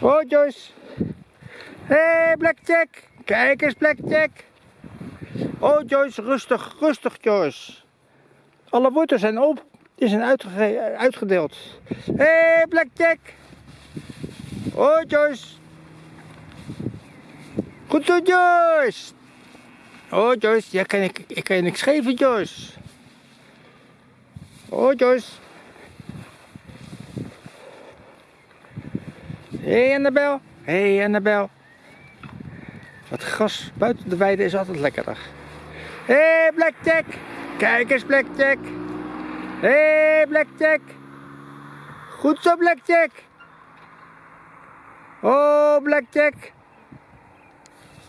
Oh, Joyce. Hé, hey, Blackjack. Kijk eens, Blackjack. Oh, Joyce, rustig, rustig, Joyce. Alle wortels zijn op. Die zijn uitge- uitgedeeld. Hé, hey, Blackjack. Oh, Joyce. Goed zo, Joyce. Oh, Joyce. Ja, kan ik, ik kan je niks geven, Joyce. Oh, Joyce. Hé, hey, Annabel. Hé, hey, Annabel. Het gras buiten de weide is altijd lekkerder. Hé, hey, Blackjack. Kijk eens, Blackjack. Hé, hey, Blackjack. Goed zo, Blackjack. Oh, Blackjack.